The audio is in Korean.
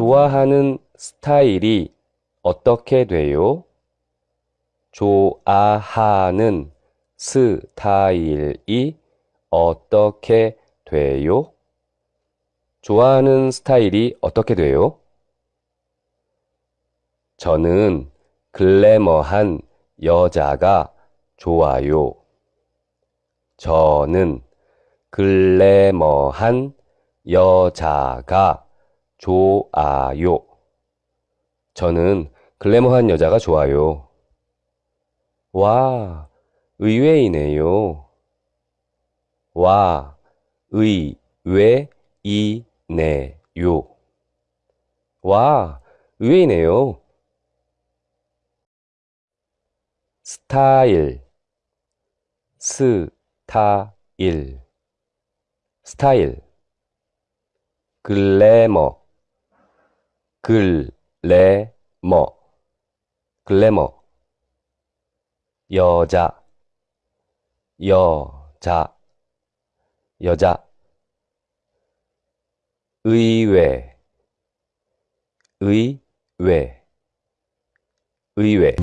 좋아하는 스타일이 어떻게 돼요? 좋아하는 스타일이 어떻게 돼요? 좋아하는 스타일이 어떻게 돼요? 저는 글래머한 여자가 좋아요. 저는 글래머한 여자가 좋아요. 저는 글래머한 여자가 좋아요. 와, 의외이네요. 와, 의외이네요. 와, 의외이네요. 스타일, 스타일, 스타일. 글래머, 글래머, 글래머. 여자, 여자, 여자. 의외, 의외, 의외.